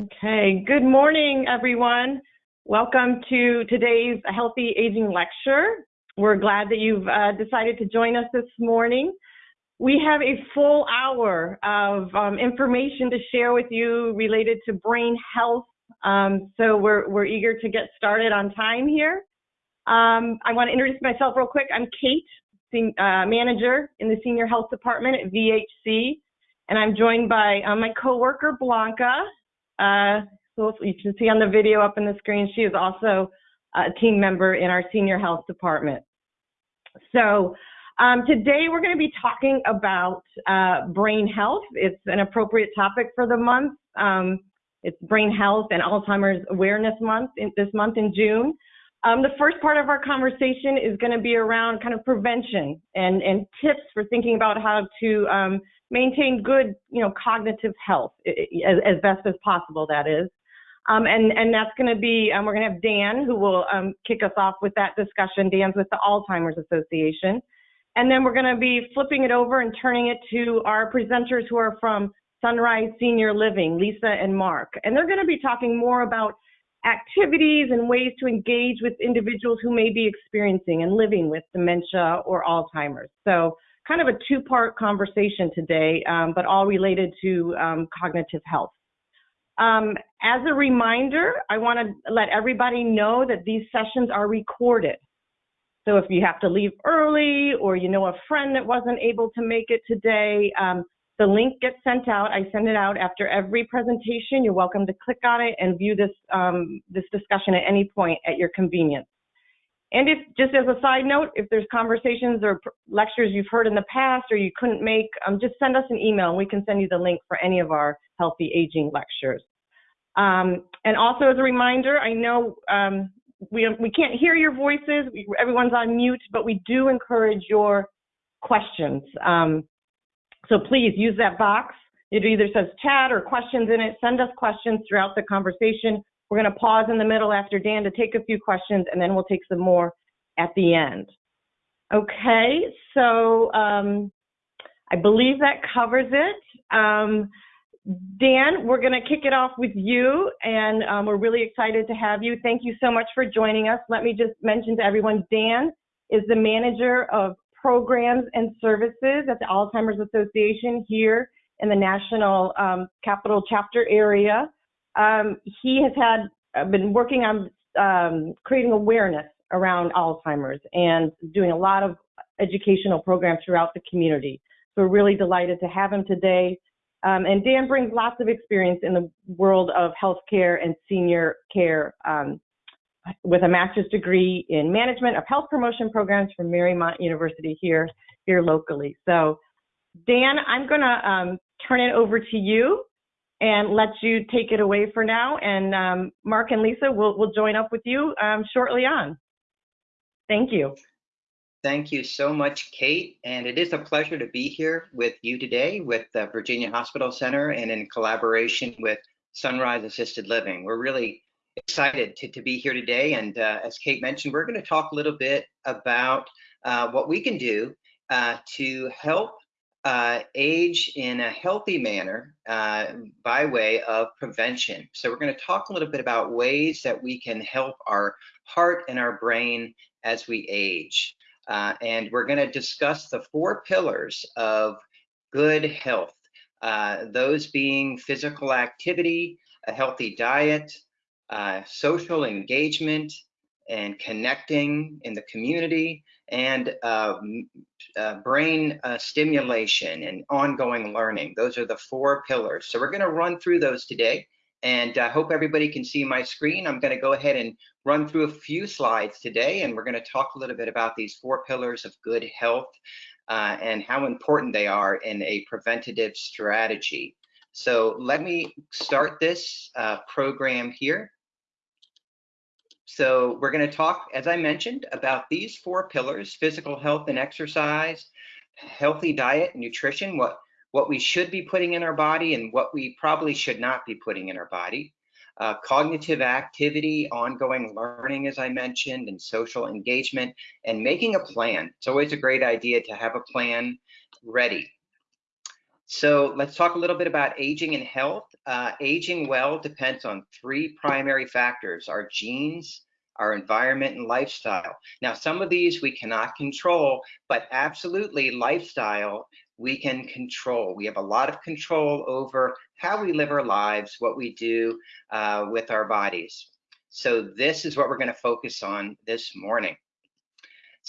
Okay, good morning, everyone. Welcome to today's Healthy Aging Lecture. We're glad that you've uh, decided to join us this morning. We have a full hour of um, information to share with you related to brain health. Um, so we're, we're eager to get started on time here. Um, I want to introduce myself real quick. I'm Kate, uh, manager in the Senior Health Department at VHC, and I'm joined by uh, my coworker Blanca, uh, you can see on the video up in the screen, she is also a team member in our senior health department. So um, today we're going to be talking about uh, brain health. It's an appropriate topic for the month. Um, it's Brain Health and Alzheimer's Awareness Month in, this month in June. Um, the first part of our conversation is going to be around kind of prevention and, and tips for thinking about how to um, maintain good, you know, cognitive health as, as best as possible, that is. Um, and, and that's going to be, um, we're going to have Dan who will um, kick us off with that discussion. Dan's with the Alzheimer's Association. And then we're going to be flipping it over and turning it to our presenters who are from Sunrise Senior Living, Lisa and Mark. And they're going to be talking more about activities and ways to engage with individuals who may be experiencing and living with dementia or Alzheimer's. So kind of a two-part conversation today, um, but all related to um, cognitive health. Um, as a reminder, I want to let everybody know that these sessions are recorded. So if you have to leave early or you know a friend that wasn't able to make it today, um, the link gets sent out. I send it out after every presentation. You're welcome to click on it and view this, um, this discussion at any point at your convenience. And if, just as a side note, if there's conversations or lectures you've heard in the past or you couldn't make, um, just send us an email and we can send you the link for any of our healthy aging lectures. Um, and also as a reminder, I know um, we, we can't hear your voices, we, everyone's on mute, but we do encourage your questions. Um, so please use that box. It either says chat or questions in it. Send us questions throughout the conversation. We're going to pause in the middle after Dan to take a few questions, and then we'll take some more at the end. Okay, so um, I believe that covers it. Um, Dan, we're going to kick it off with you, and um, we're really excited to have you. Thank you so much for joining us. Let me just mention to everyone, Dan is the manager of programs and services at the Alzheimer's Association here in the National um, Capital Chapter area. Um, he has had uh, been working on um, creating awareness around Alzheimer's and doing a lot of educational programs throughout the community. So we're really delighted to have him today. Um, and Dan brings lots of experience in the world of healthcare and senior care um, with a master's degree in management of health promotion programs from Marymount University here, here locally. So Dan, I'm gonna um, turn it over to you and let you take it away for now. And um, Mark and Lisa will will join up with you um, shortly on. Thank you. Thank you so much, Kate. And it is a pleasure to be here with you today with the Virginia Hospital Center and in collaboration with Sunrise Assisted Living. We're really excited to, to be here today. And uh, as Kate mentioned, we're going to talk a little bit about uh, what we can do uh, to help uh, age in a healthy manner uh, by way of prevention. So we're going to talk a little bit about ways that we can help our heart and our brain as we age. Uh, and we're going to discuss the four pillars of good health, uh, those being physical activity, a healthy diet, uh, social engagement, and connecting in the community, and uh, uh, brain uh, stimulation and ongoing learning. Those are the four pillars. So we're going to run through those today. And I hope everybody can see my screen. I'm going to go ahead and run through a few slides today, and we're going to talk a little bit about these four pillars of good health uh, and how important they are in a preventative strategy. So let me start this uh, program here. So we're going to talk, as I mentioned, about these four pillars, physical health and exercise, healthy diet, and nutrition, what, what we should be putting in our body and what we probably should not be putting in our body, uh, cognitive activity, ongoing learning, as I mentioned, and social engagement, and making a plan. It's always a great idea to have a plan ready. So let's talk a little bit about aging and health. Uh, aging well depends on three primary factors, our genes, our environment and lifestyle. Now, some of these we cannot control, but absolutely lifestyle we can control. We have a lot of control over how we live our lives, what we do uh, with our bodies. So this is what we're gonna focus on this morning.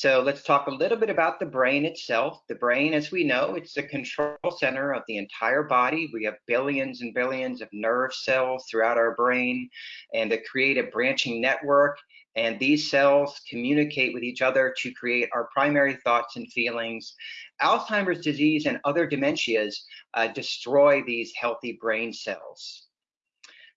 So let's talk a little bit about the brain itself. The brain, as we know, it's the control center of the entire body. We have billions and billions of nerve cells throughout our brain and they create a branching network. And these cells communicate with each other to create our primary thoughts and feelings. Alzheimer's disease and other dementias uh, destroy these healthy brain cells.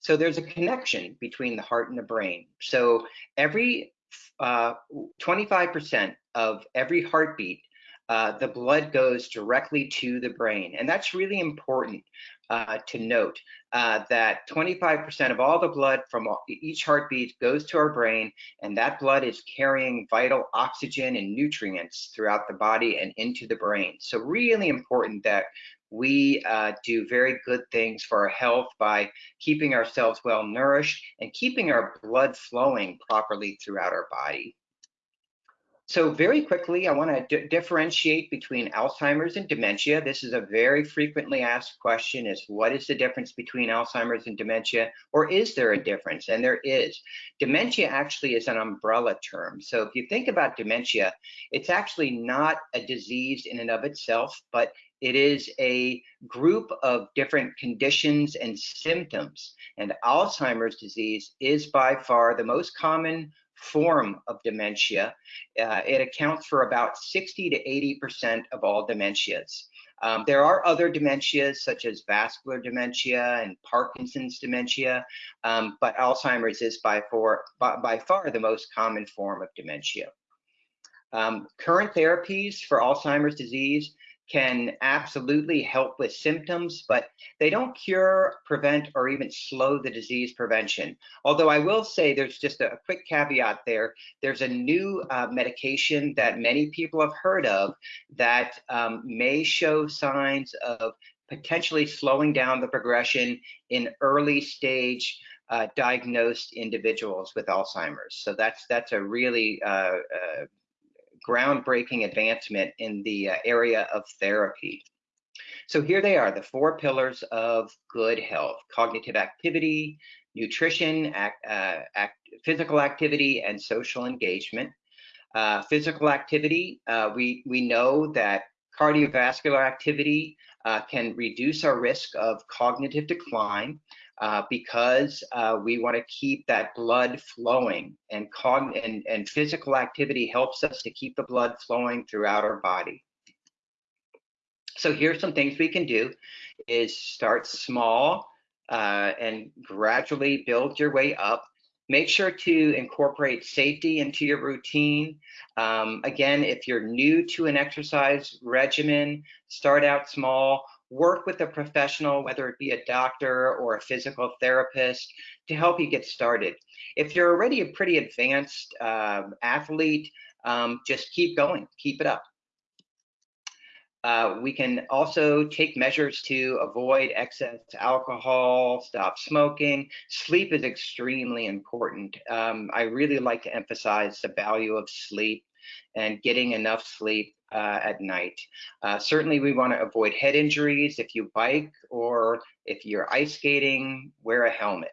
So there's a connection between the heart and the brain. So every 25% uh, of every heartbeat, uh, the blood goes directly to the brain. And that's really important uh, to note uh, that 25% of all the blood from each heartbeat goes to our brain, and that blood is carrying vital oxygen and nutrients throughout the body and into the brain. So really important that we uh, do very good things for our health by keeping ourselves well nourished and keeping our blood flowing properly throughout our body. So very quickly, I want to differentiate between Alzheimer's and dementia. This is a very frequently asked question is what is the difference between Alzheimer's and dementia or is there a difference? And there is. Dementia actually is an umbrella term. So if you think about dementia, it's actually not a disease in and of itself, but it is a group of different conditions and symptoms. And Alzheimer's disease is by far the most common form of dementia. Uh, it accounts for about 60 to 80% of all dementias. Um, there are other dementias such as vascular dementia and Parkinson's dementia, um, but Alzheimer's is by, for, by, by, far the most common form of dementia. Um, current therapies for Alzheimer's disease can absolutely help with symptoms, but they don't cure, prevent, or even slow the disease prevention. Although I will say there's just a quick caveat there. There's a new uh, medication that many people have heard of that um, may show signs of potentially slowing down the progression in early stage uh, diagnosed individuals with Alzheimer's. So that's that's a really uh, uh groundbreaking advancement in the uh, area of therapy. So here they are, the four pillars of good health, cognitive activity, nutrition, act, uh, act, physical activity, and social engagement. Uh, physical activity, uh, we, we know that cardiovascular activity uh, can reduce our risk of cognitive decline uh, because uh, we want to keep that blood flowing and, and, and physical activity helps us to keep the blood flowing throughout our body. So here's some things we can do is start small uh, and gradually build your way up. Make sure to incorporate safety into your routine. Um, again, if you're new to an exercise regimen, start out small work with a professional, whether it be a doctor or a physical therapist, to help you get started. If you're already a pretty advanced um, athlete, um, just keep going, keep it up. Uh, we can also take measures to avoid excess alcohol, stop smoking. Sleep is extremely important. Um, I really like to emphasize the value of sleep and getting enough sleep uh, at night. Uh, certainly, we want to avoid head injuries. If you bike or if you're ice skating, wear a helmet.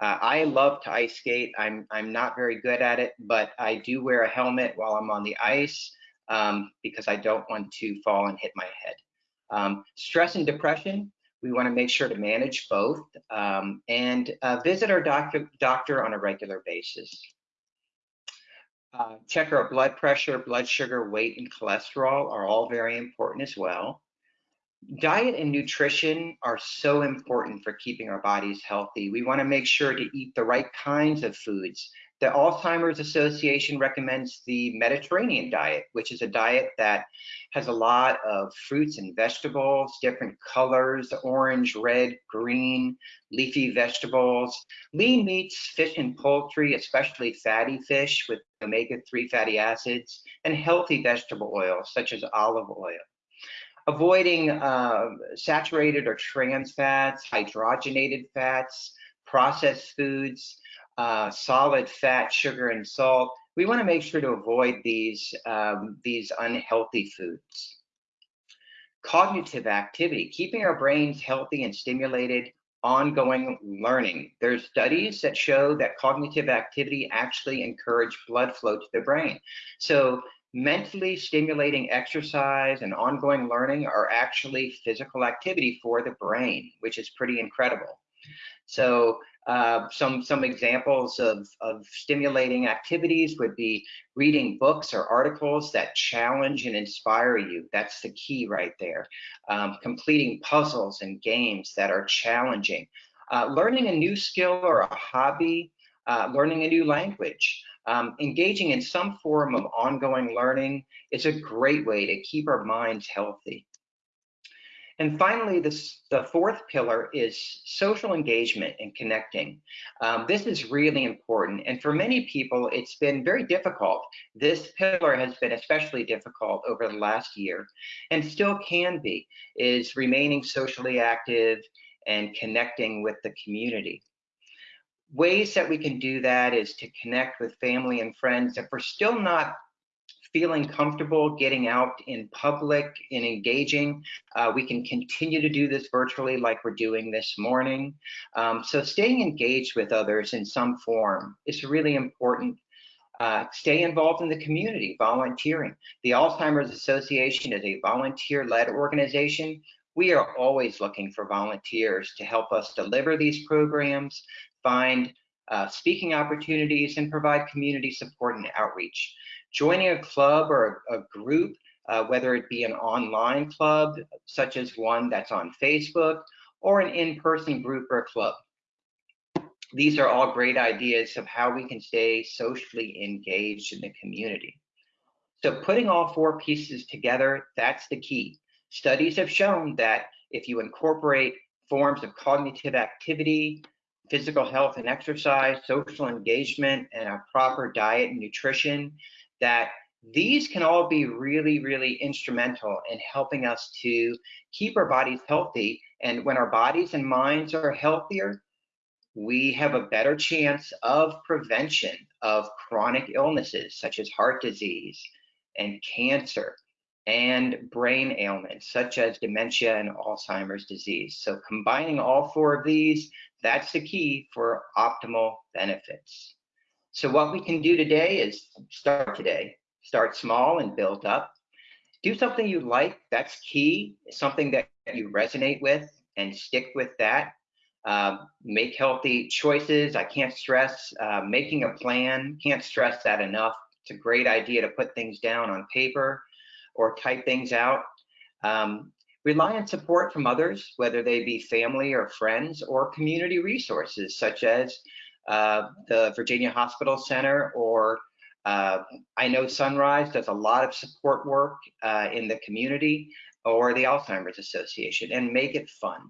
Uh, I love to ice skate. I'm I'm not very good at it, but I do wear a helmet while I'm on the ice um, because I don't want to fall and hit my head. Um, stress and depression, we want to make sure to manage both um, and uh, visit our doctor doctor on a regular basis. Uh, check our blood pressure, blood sugar, weight, and cholesterol are all very important as well. Diet and nutrition are so important for keeping our bodies healthy. We want to make sure to eat the right kinds of foods the Alzheimer's Association recommends the Mediterranean diet, which is a diet that has a lot of fruits and vegetables, different colors, orange, red, green, leafy vegetables, lean meats, fish and poultry, especially fatty fish with omega-3 fatty acids, and healthy vegetable oils such as olive oil. avoiding uh, saturated or trans fats, hydrogenated fats, processed foods, uh, solid fat, sugar, and salt. We want to make sure to avoid these, um, these unhealthy foods. Cognitive activity, keeping our brains healthy and stimulated, ongoing learning. There's studies that show that cognitive activity actually encourage blood flow to the brain. So mentally stimulating exercise and ongoing learning are actually physical activity for the brain, which is pretty incredible. So uh, some some examples of, of stimulating activities would be reading books or articles that challenge and inspire you. That's the key right there. Um, completing puzzles and games that are challenging. Uh, learning a new skill or a hobby, uh, learning a new language. Um, engaging in some form of ongoing learning is a great way to keep our minds healthy. And finally, this, the fourth pillar is social engagement and connecting. Um, this is really important. And for many people, it's been very difficult. This pillar has been especially difficult over the last year and still can be, is remaining socially active and connecting with the community. Ways that we can do that is to connect with family and friends. If we're still not feeling comfortable getting out in public and engaging, uh, we can continue to do this virtually like we're doing this morning. Um, so staying engaged with others in some form is really important. Uh, stay involved in the community, volunteering. The Alzheimer's Association is a volunteer-led organization. We are always looking for volunteers to help us deliver these programs, find uh, speaking opportunities, and provide community support and outreach joining a club or a, a group, uh, whether it be an online club, such as one that's on Facebook, or an in-person group or club. These are all great ideas of how we can stay socially engaged in the community. So putting all four pieces together, that's the key. Studies have shown that if you incorporate forms of cognitive activity, physical health and exercise, social engagement, and a proper diet and nutrition, that these can all be really, really instrumental in helping us to keep our bodies healthy. And when our bodies and minds are healthier, we have a better chance of prevention of chronic illnesses such as heart disease and cancer and brain ailments such as dementia and Alzheimer's disease. So combining all four of these, that's the key for optimal benefits. So what we can do today is start today. Start small and build up. Do something you like, that's key, something that you resonate with and stick with that. Uh, make healthy choices. I can't stress uh, making a plan, can't stress that enough. It's a great idea to put things down on paper or type things out. Um, rely on support from others, whether they be family or friends or community resources such as uh, the Virginia Hospital Center, or uh, I know Sunrise does a lot of support work uh, in the community, or the Alzheimer's Association, and make it fun.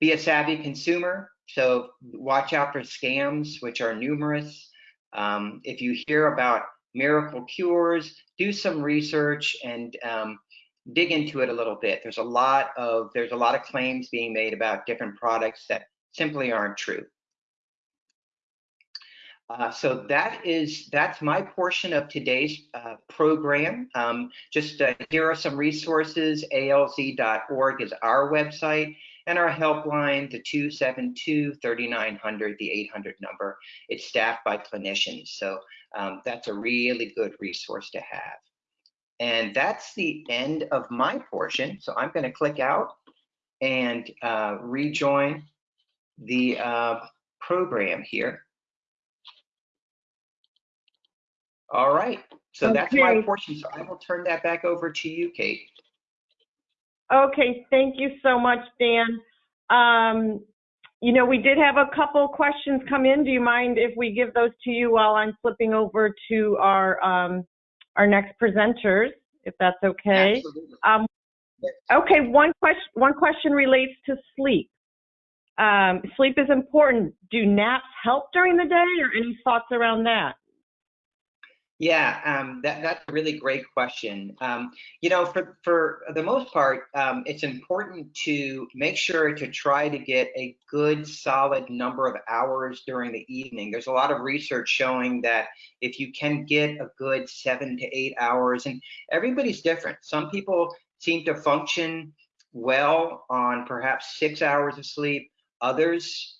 Be a savvy consumer, so watch out for scams, which are numerous. Um, if you hear about miracle cures, do some research and um, dig into it a little bit. There's a lot of there's a lot of claims being made about different products that simply aren't true. Uh, so that is that's my portion of today's uh, program. Um, just uh, here are some resources. ALZ.org is our website, and our helpline, the 272-3900, the 800 number. It's staffed by clinicians, so um, that's a really good resource to have. And that's the end of my portion. So I'm going to click out and uh, rejoin the uh, program here. All right. So that's my portion. So I will turn that back over to you, Kate. Okay, thank you so much, Dan. Um, you know, we did have a couple questions come in. Do you mind if we give those to you while I'm flipping over to our um, our next presenters, if that's okay? Um, okay, one question one question relates to sleep. Um, sleep is important. Do naps help during the day, or any thoughts around that? Yeah, um, that, that's a really great question. Um, you know, for, for the most part, um, it's important to make sure to try to get a good solid number of hours during the evening. There's a lot of research showing that if you can get a good seven to eight hours, and everybody's different. Some people seem to function well on perhaps six hours of sleep, others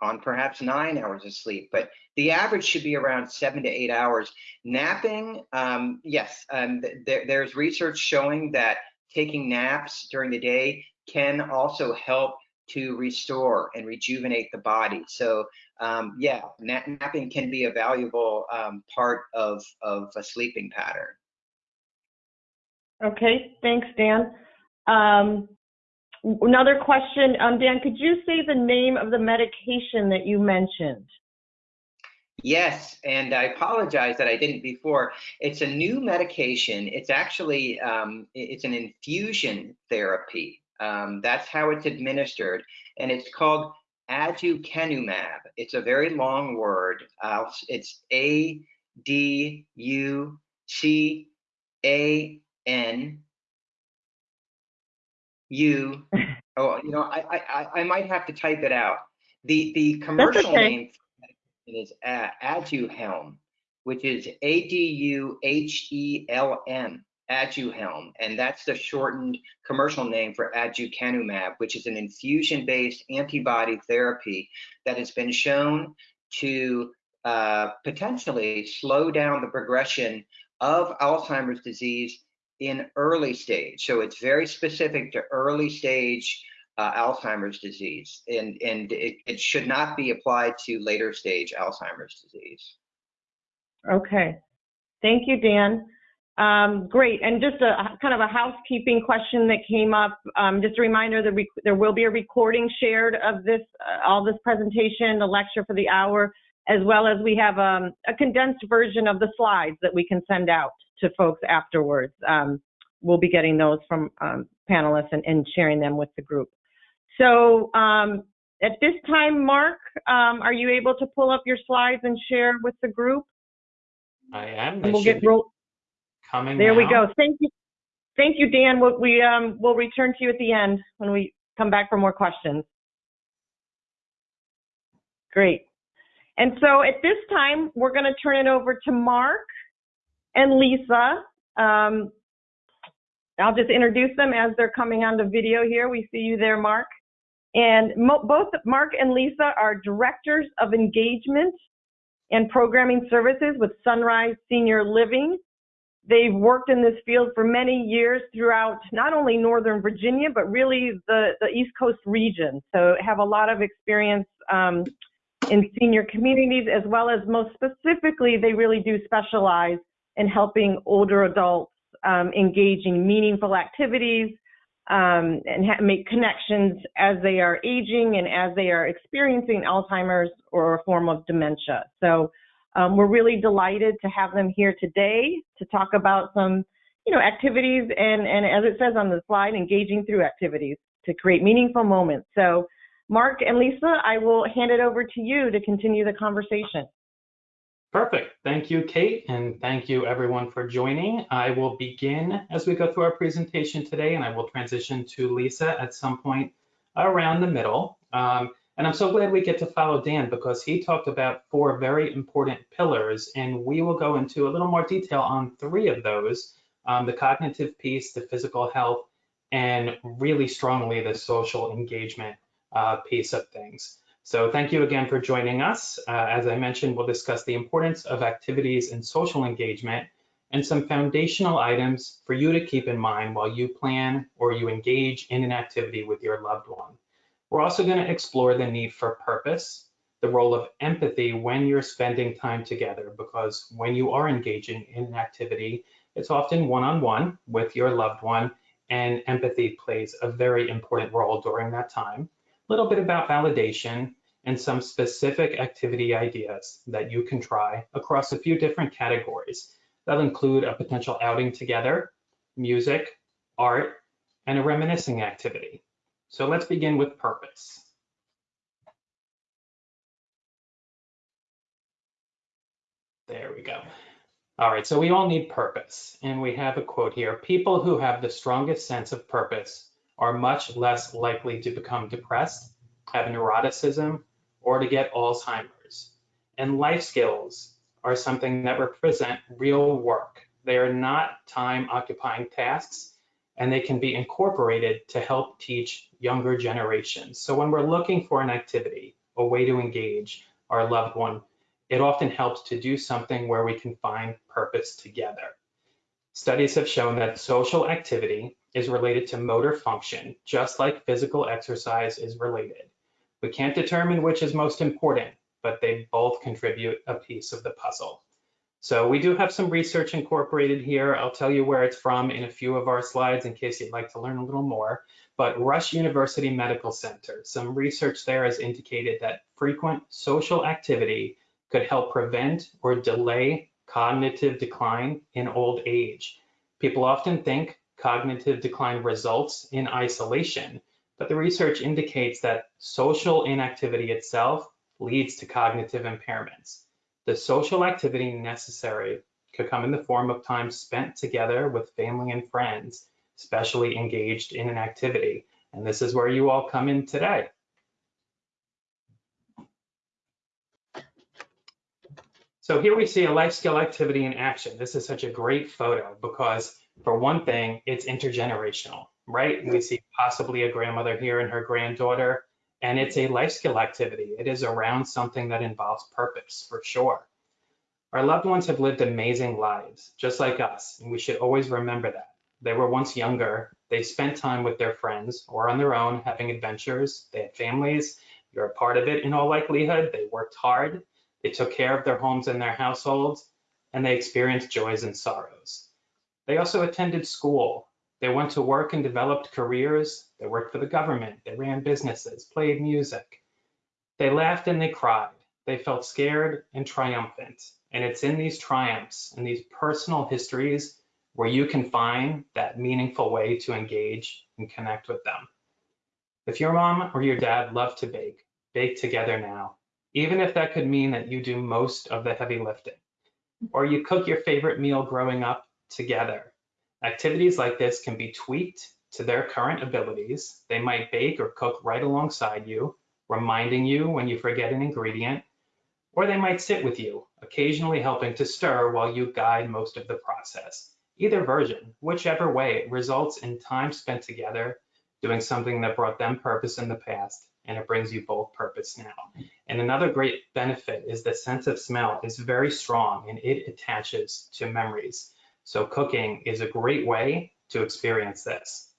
on perhaps nine hours of sleep, but the average should be around seven to eight hours. Napping, um, yes, um, th there's research showing that taking naps during the day can also help to restore and rejuvenate the body. So um, yeah, na napping can be a valuable um, part of, of a sleeping pattern. Okay, thanks, Dan. Um, Another question, um, Dan, could you say the name of the medication that you mentioned? Yes, and I apologize that I didn't before. It's a new medication. It's actually um, it's an infusion therapy. Um, that's how it's administered, and it's called aducanumab. It's a very long word. Uh, it's A D U C A N you oh you know I, I i might have to type it out the the commercial okay. name is aduhelm which is a-d-u-h-e-l-m aduhelm and that's the shortened commercial name for aducanumab which is an infusion-based antibody therapy that has been shown to uh, potentially slow down the progression of alzheimer's disease in early stage. So it's very specific to early stage uh, Alzheimer's disease, and, and it, it should not be applied to later stage Alzheimer's disease. Okay. Thank you, Dan. Um, great. And just a kind of a housekeeping question that came up. Um, just a reminder that there will be a recording shared of this, uh, all this presentation, the lecture for the hour, as well as we have um, a condensed version of the slides that we can send out to folks afterwards. Um, we'll be getting those from um, panelists and, and, sharing them with the group. So um, at this time, Mark, um, are you able to pull up your slides and share with the group? I am. we'll get roll- coming. There now. we go. Thank you. Thank you, Dan. We'll, we um, will return to you at the end when we come back for more questions. Great. And so at this time, we're going to turn it over to Mark and Lisa. Um, I'll just introduce them as they're coming on the video here. We see you there, Mark. And both Mark and Lisa are directors of engagement and programming services with Sunrise Senior Living. They've worked in this field for many years throughout not only Northern Virginia, but really the, the East Coast region. So have a lot of experience um, in senior communities, as well as most specifically, they really do specialize in helping older adults um, engage in meaningful activities um, and make connections as they are aging and as they are experiencing Alzheimer's or a form of dementia. So um, we're really delighted to have them here today to talk about some, you know, activities and, and as it says on the slide, engaging through activities to create meaningful moments. So Mark and Lisa, I will hand it over to you to continue the conversation. Perfect. Thank you, Kate, and thank you everyone for joining. I will begin as we go through our presentation today, and I will transition to Lisa at some point around the middle. Um, and I'm so glad we get to follow Dan because he talked about four very important pillars, and we will go into a little more detail on three of those, um, the cognitive piece, the physical health, and really strongly the social engagement uh, piece of things. So thank you again for joining us. Uh, as I mentioned, we'll discuss the importance of activities and social engagement and some foundational items for you to keep in mind while you plan or you engage in an activity with your loved one. We're also going to explore the need for purpose, the role of empathy when you're spending time together, because when you are engaging in an activity, it's often one-on-one -on -one with your loved one, and empathy plays a very important role during that time little bit about validation and some specific activity ideas that you can try across a few different categories. That'll include a potential outing together, music, art, and a reminiscing activity. So let's begin with purpose. There we go. All right, so we all need purpose, and we have a quote here. People who have the strongest sense of purpose are much less likely to become depressed, have neuroticism, or to get Alzheimer's. And life skills are something that represent real work. They are not time occupying tasks, and they can be incorporated to help teach younger generations. So when we're looking for an activity, a way to engage our loved one, it often helps to do something where we can find purpose together. Studies have shown that social activity is related to motor function, just like physical exercise is related. We can't determine which is most important, but they both contribute a piece of the puzzle. So we do have some research incorporated here. I'll tell you where it's from in a few of our slides in case you'd like to learn a little more. But Rush University Medical Center, some research there has indicated that frequent social activity could help prevent or delay cognitive decline in old age. People often think cognitive decline results in isolation, but the research indicates that social inactivity itself leads to cognitive impairments. The social activity necessary could come in the form of time spent together with family and friends, especially engaged in an activity. And this is where you all come in today. So here we see a life skill activity in action. This is such a great photo because for one thing, it's intergenerational, right? We see possibly a grandmother here and her granddaughter, and it's a life skill activity. It is around something that involves purpose for sure. Our loved ones have lived amazing lives, just like us, and we should always remember that. They were once younger, they spent time with their friends or on their own having adventures, they had families, you're a part of it in all likelihood, they worked hard, they took care of their homes and their households, and they experienced joys and sorrows. They also attended school. They went to work and developed careers. They worked for the government. They ran businesses, played music. They laughed and they cried. They felt scared and triumphant. And it's in these triumphs and these personal histories where you can find that meaningful way to engage and connect with them. If your mom or your dad love to bake, bake together now even if that could mean that you do most of the heavy lifting. Or you cook your favorite meal growing up together. Activities like this can be tweaked to their current abilities. They might bake or cook right alongside you, reminding you when you forget an ingredient, or they might sit with you, occasionally helping to stir while you guide most of the process. Either version, whichever way, results in time spent together doing something that brought them purpose in the past and it brings you both purpose now. And another great benefit is the sense of smell is very strong and it attaches to memories. So cooking is a great way to experience this.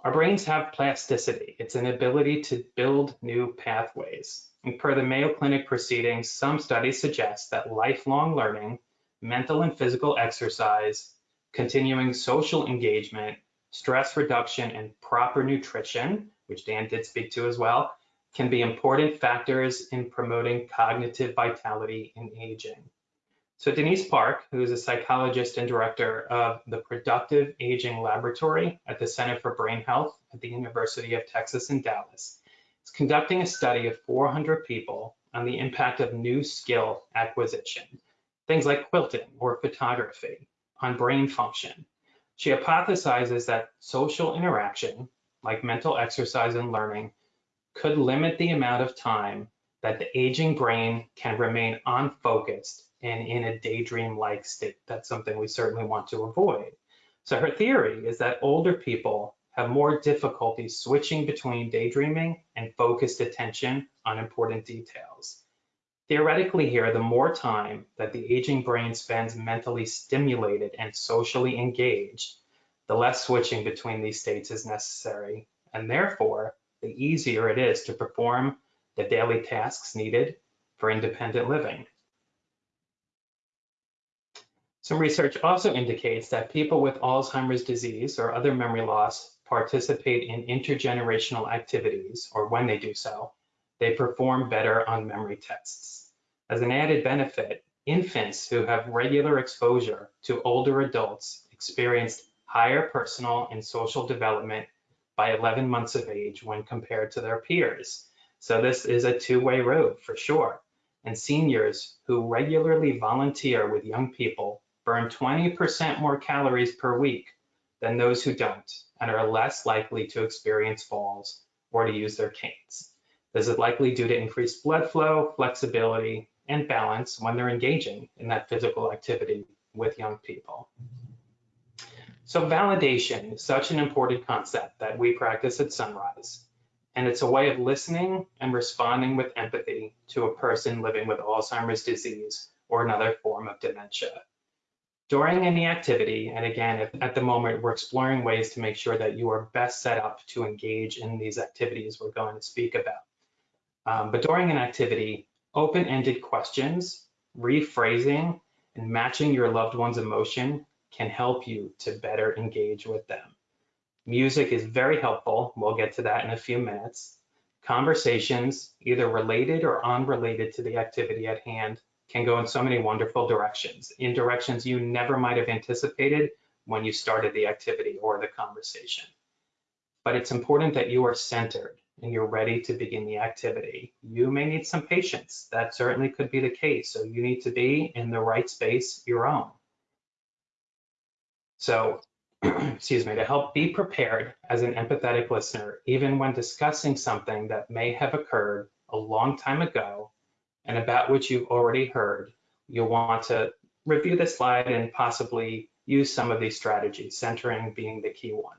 Our brains have plasticity. It's an ability to build new pathways. And per the Mayo Clinic proceedings, some studies suggest that lifelong learning, mental and physical exercise, continuing social engagement, stress reduction, and proper nutrition which Dan did speak to as well, can be important factors in promoting cognitive vitality in aging. So Denise Park, who is a psychologist and director of the Productive Aging Laboratory at the Center for Brain Health at the University of Texas in Dallas, is conducting a study of 400 people on the impact of new skill acquisition, things like quilting or photography, on brain function. She hypothesizes that social interaction like mental exercise and learning, could limit the amount of time that the aging brain can remain unfocused and in a daydream-like state. That's something we certainly want to avoid. So her theory is that older people have more difficulty switching between daydreaming and focused attention on important details. Theoretically here, the more time that the aging brain spends mentally stimulated and socially engaged, the less switching between these states is necessary, and therefore, the easier it is to perform the daily tasks needed for independent living. Some research also indicates that people with Alzheimer's disease or other memory loss participate in intergenerational activities, or when they do so, they perform better on memory tests. As an added benefit, infants who have regular exposure to older adults experienced higher personal and social development by 11 months of age when compared to their peers. So this is a two-way road for sure. and seniors who regularly volunteer with young people burn 20% more calories per week than those who don't and are less likely to experience falls or to use their canes. This is likely due to increased blood flow, flexibility, and balance when they're engaging in that physical activity with young people. So validation is such an important concept that we practice at Sunrise. And it's a way of listening and responding with empathy to a person living with Alzheimer's disease or another form of dementia. During any activity, and again, at the moment we're exploring ways to make sure that you are best set up to engage in these activities we're going to speak about. Um, but during an activity, open-ended questions, rephrasing, and matching your loved one's emotion can help you to better engage with them. Music is very helpful. We'll get to that in a few minutes. Conversations, either related or unrelated to the activity at hand, can go in so many wonderful directions, in directions you never might have anticipated when you started the activity or the conversation. But it's important that you are centered and you're ready to begin the activity. You may need some patience. That certainly could be the case. So you need to be in the right space, your own. So, excuse me, to help be prepared as an empathetic listener, even when discussing something that may have occurred a long time ago and about which you've already heard, you'll want to review the slide and possibly use some of these strategies, centering being the key one.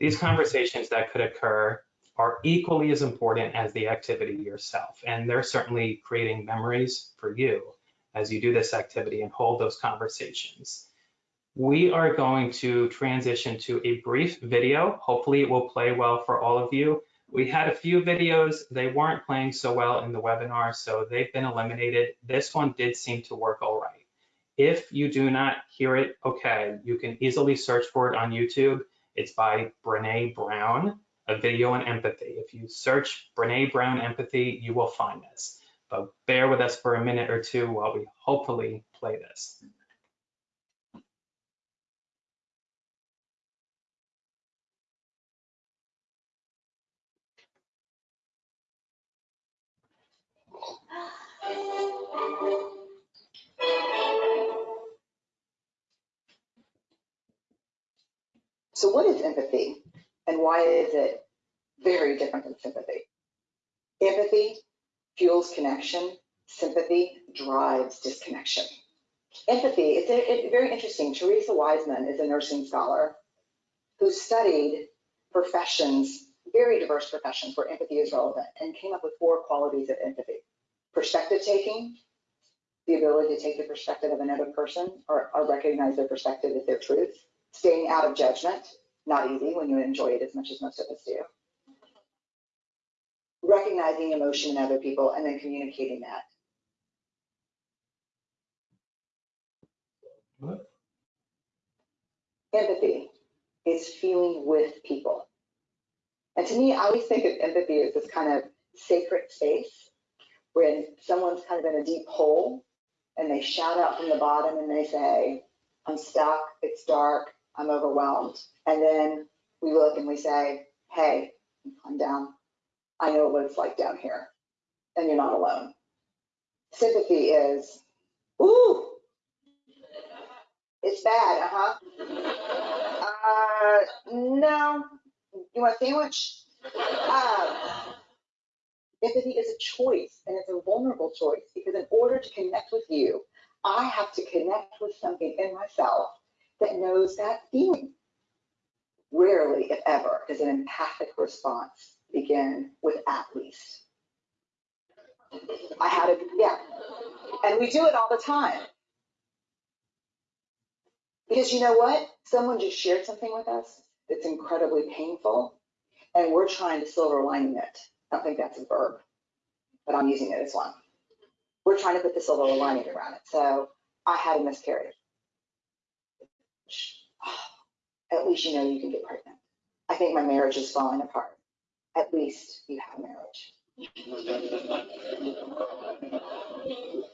These conversations that could occur are equally as important as the activity yourself, and they're certainly creating memories for you as you do this activity and hold those conversations. We are going to transition to a brief video. Hopefully it will play well for all of you. We had a few videos, they weren't playing so well in the webinar, so they've been eliminated. This one did seem to work all right. If you do not hear it, okay, you can easily search for it on YouTube. It's by Brene Brown, a video on empathy. If you search Brene Brown empathy, you will find this. But bear with us for a minute or two while we hopefully play this. So what is empathy and why is it very different than sympathy? Empathy fuels connection. Sympathy drives disconnection. Empathy, it's, a, it's very interesting. Teresa Wiseman is a nursing scholar who studied professions, very diverse professions where empathy is relevant and came up with four qualities of empathy. Perspective taking, the ability to take the perspective of another person or, or recognize their perspective as their truth staying out of judgment, not easy when you enjoy it as much as most of us do. Recognizing emotion in other people and then communicating that. What? Empathy is feeling with people. And to me, I always think of empathy as this kind of sacred space when someone's kind of in a deep hole and they shout out from the bottom and they say, I'm stuck, it's dark, I'm overwhelmed. And then we look and we say, hey, I'm down. I know what it's like down here. And you're not alone. Sympathy is, ooh, it's bad, uh-huh. Uh, no, you want a sandwich? Um, empathy is a choice and it's a vulnerable choice because in order to connect with you, I have to connect with something in myself that knows that feeling. Rarely, if ever, does an empathic response begin with at least. I had a, yeah. And we do it all the time. Because you know what? Someone just shared something with us that's incredibly painful, and we're trying to silver lining it. I don't think that's a verb, but I'm using it as one. We're trying to put the silver lining around it. So I had a miscarriage. At least you know you can get pregnant. I think my marriage is falling apart. At least you have a marriage.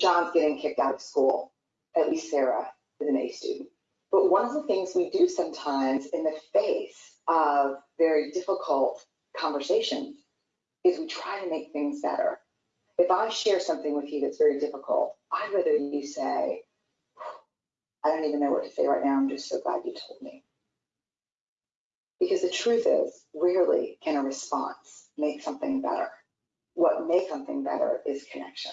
John's getting kicked out of school. At least Sarah is an A student. But one of the things we do sometimes in the face of very difficult conversations is we try to make things better. If I share something with you that's very difficult, I'd rather you say, I don't even know what to say right now. I'm just so glad you told me. Because the truth is, rarely can a response make something better. What makes something better is connection.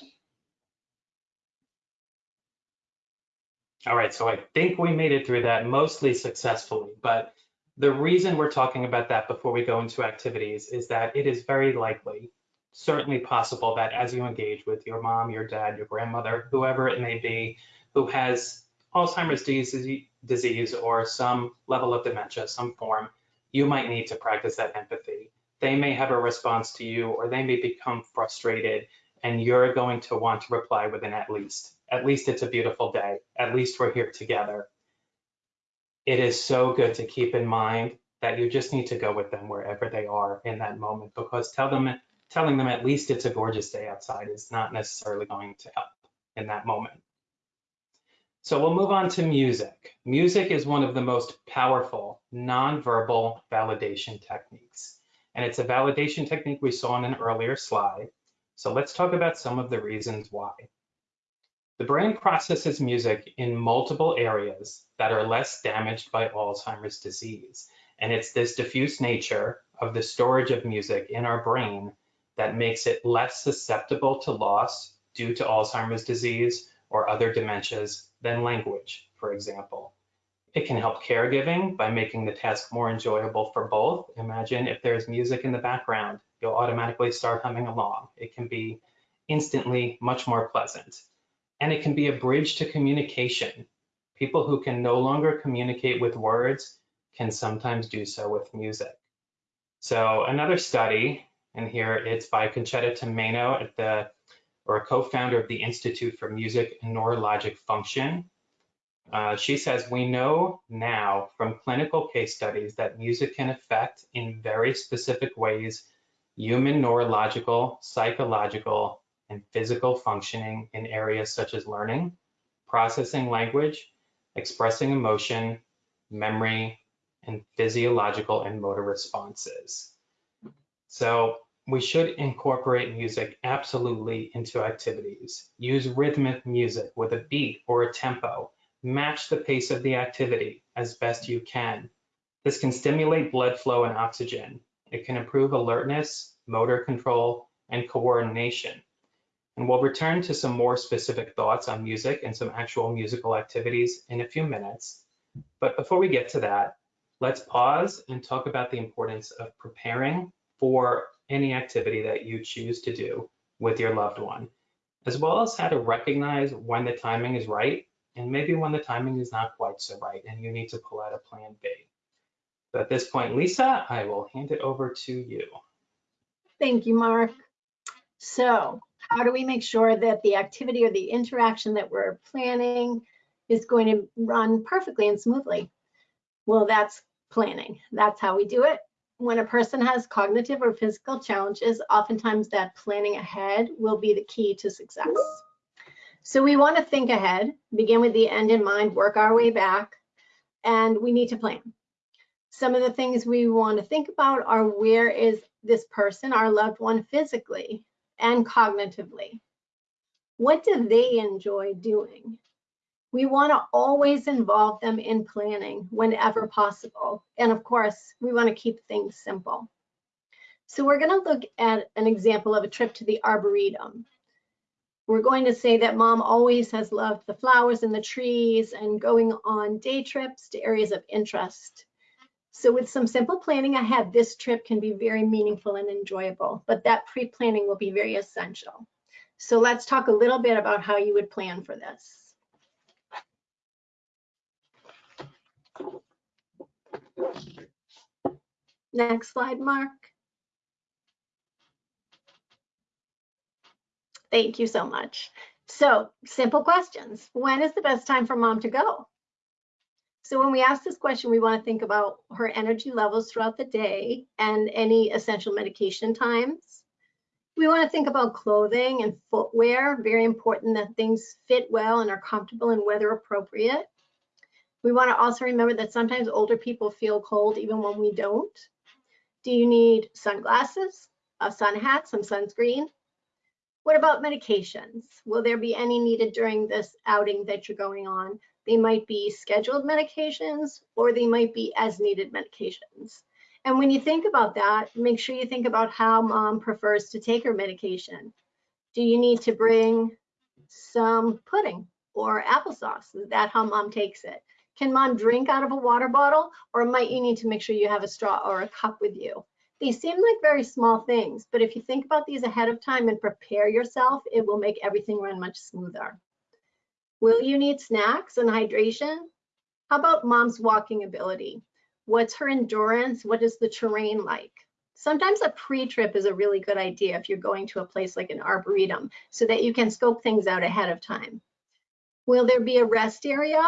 All right, so I think we made it through that mostly successfully, but the reason we're talking about that before we go into activities is that it is very likely, certainly possible that as you engage with your mom, your dad, your grandmother, whoever it may be, who has Alzheimer's disease, or some level of dementia, some form, you might need to practice that empathy. They may have a response to you or they may become frustrated and you're going to want to reply with an at least. At least it's a beautiful day. At least we're here together. It is so good to keep in mind that you just need to go with them wherever they are in that moment because tell them, telling them at least it's a gorgeous day outside is not necessarily going to help in that moment. So we'll move on to music. Music is one of the most powerful nonverbal validation techniques. And it's a validation technique we saw in an earlier slide. So let's talk about some of the reasons why. The brain processes music in multiple areas that are less damaged by Alzheimer's disease. And it's this diffuse nature of the storage of music in our brain that makes it less susceptible to loss due to Alzheimer's disease or other dementias than language, for example. It can help caregiving by making the task more enjoyable for both. Imagine if there's music in the background, you'll automatically start humming along. It can be instantly much more pleasant and it can be a bridge to communication. People who can no longer communicate with words can sometimes do so with music. So another study, and here it's by Concetta Tomaino at the, or a co-founder of the Institute for Music and Neurologic Function. Uh, she says, we know now from clinical case studies that music can affect in very specific ways human neurological, psychological, and physical functioning in areas such as learning, processing language, expressing emotion, memory, and physiological and motor responses. So we should incorporate music absolutely into activities. Use rhythmic music with a beat or a tempo. Match the pace of the activity as best you can. This can stimulate blood flow and oxygen. It can improve alertness, motor control, and coordination. And we'll return to some more specific thoughts on music and some actual musical activities in a few minutes. But before we get to that, let's pause and talk about the importance of preparing for any activity that you choose to do with your loved one, as well as how to recognize when the timing is right and maybe when the timing is not quite so right and you need to pull out a plan B. So at this point, Lisa, I will hand it over to you. Thank you, Mark. So how do we make sure that the activity or the interaction that we're planning is going to run perfectly and smoothly? Well, that's planning. That's how we do it. When a person has cognitive or physical challenges, oftentimes that planning ahead will be the key to success. So we want to think ahead, begin with the end in mind, work our way back, and we need to plan. Some of the things we want to think about are where is this person, our loved one physically? And cognitively. What do they enjoy doing? We want to always involve them in planning whenever possible. And of course, we want to keep things simple. So we're going to look at an example of a trip to the Arboretum. We're going to say that mom always has loved the flowers and the trees and going on day trips to areas of interest. So with some simple planning ahead, this trip can be very meaningful and enjoyable, but that pre-planning will be very essential. So let's talk a little bit about how you would plan for this. Next slide, Mark. Thank you so much. So simple questions. When is the best time for mom to go? So when we ask this question, we want to think about her energy levels throughout the day and any essential medication times. We want to think about clothing and footwear, very important that things fit well and are comfortable and weather appropriate. We want to also remember that sometimes older people feel cold even when we don't. Do you need sunglasses, a sun hat, some sunscreen? What about medications? Will there be any needed during this outing that you're going on? They might be scheduled medications or they might be as needed medications. And when you think about that, make sure you think about how mom prefers to take her medication. Do you need to bring some pudding or applesauce? Is that how mom takes it? Can mom drink out of a water bottle or might you need to make sure you have a straw or a cup with you? They seem like very small things, but if you think about these ahead of time and prepare yourself, it will make everything run much smoother. Will you need snacks and hydration? How about mom's walking ability? What's her endurance? What is the terrain like? Sometimes a pre-trip is a really good idea if you're going to a place like an arboretum so that you can scope things out ahead of time. Will there be a rest area?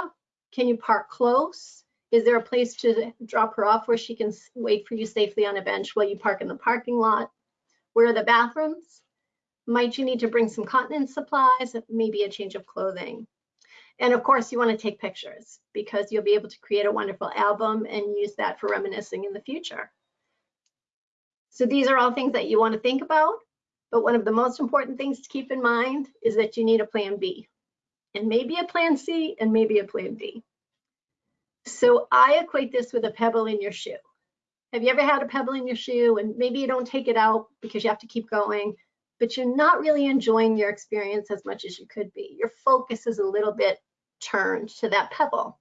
Can you park close? Is there a place to drop her off where she can wait for you safely on a bench while you park in the parking lot? Where are the bathrooms? Might you need to bring some continence supplies, maybe a change of clothing? And of course, you want to take pictures because you'll be able to create a wonderful album and use that for reminiscing in the future. So these are all things that you want to think about. But one of the most important things to keep in mind is that you need a plan B and maybe a plan C and maybe a plan D. So I equate this with a pebble in your shoe. Have you ever had a pebble in your shoe and maybe you don't take it out because you have to keep going, but you're not really enjoying your experience as much as you could be. Your focus is a little bit turned to that pebble.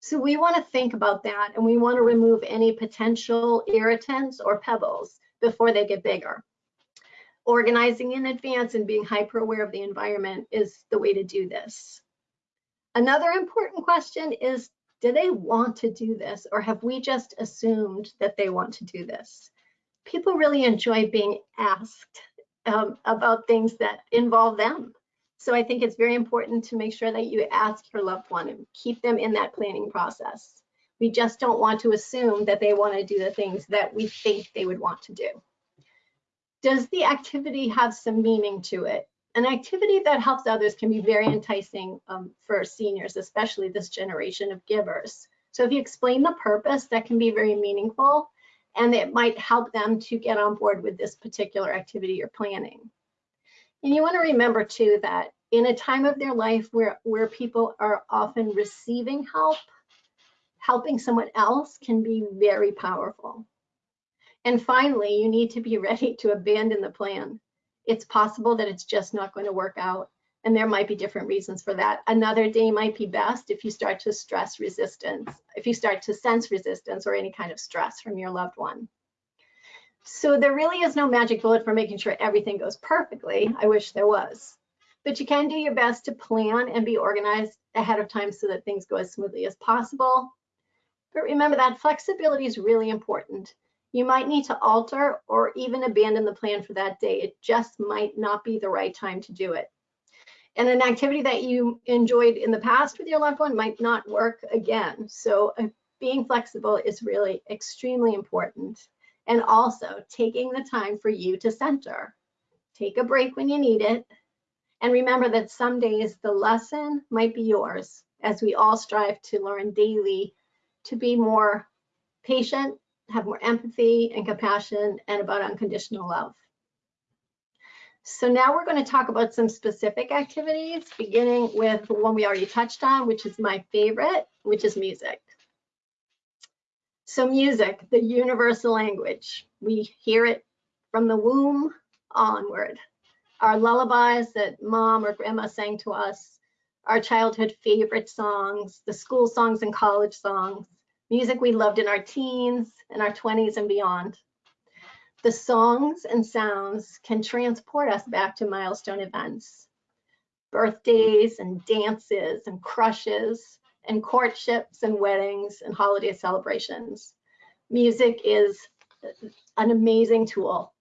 So we want to think about that and we want to remove any potential irritants or pebbles before they get bigger. Organizing in advance and being hyper aware of the environment is the way to do this. Another important question is do they want to do this or have we just assumed that they want to do this? People really enjoy being asked um, about things that involve them. So I think it's very important to make sure that you ask your loved one and keep them in that planning process. We just don't want to assume that they want to do the things that we think they would want to do. Does the activity have some meaning to it? an activity that helps others can be very enticing um, for seniors, especially this generation of givers. So if you explain the purpose, that can be very meaningful and it might help them to get on board with this particular activity you're planning. And you want to remember too that in a time of their life where, where people are often receiving help, helping someone else can be very powerful. And finally, you need to be ready to abandon the plan it's possible that it's just not going to work out. And there might be different reasons for that. Another day might be best if you start to stress resistance, if you start to sense resistance or any kind of stress from your loved one. So there really is no magic bullet for making sure everything goes perfectly. I wish there was. But you can do your best to plan and be organized ahead of time so that things go as smoothly as possible. But remember that flexibility is really important. You might need to alter or even abandon the plan for that day. It just might not be the right time to do it. And an activity that you enjoyed in the past with your loved one might not work again. So uh, being flexible is really extremely important. And also taking the time for you to center. Take a break when you need it. And remember that some days the lesson might be yours as we all strive to learn daily to be more patient have more empathy and compassion and about unconditional love. So now we're going to talk about some specific activities, beginning with the one we already touched on, which is my favorite, which is music. So music, the universal language. We hear it from the womb onward. Our lullabies that mom or grandma sang to us, our childhood favorite songs, the school songs and college songs, music we loved in our teens, in our 20s and beyond. The songs and sounds can transport us back to milestone events, birthdays and dances and crushes and courtships and weddings and holiday celebrations. Music is an amazing tool.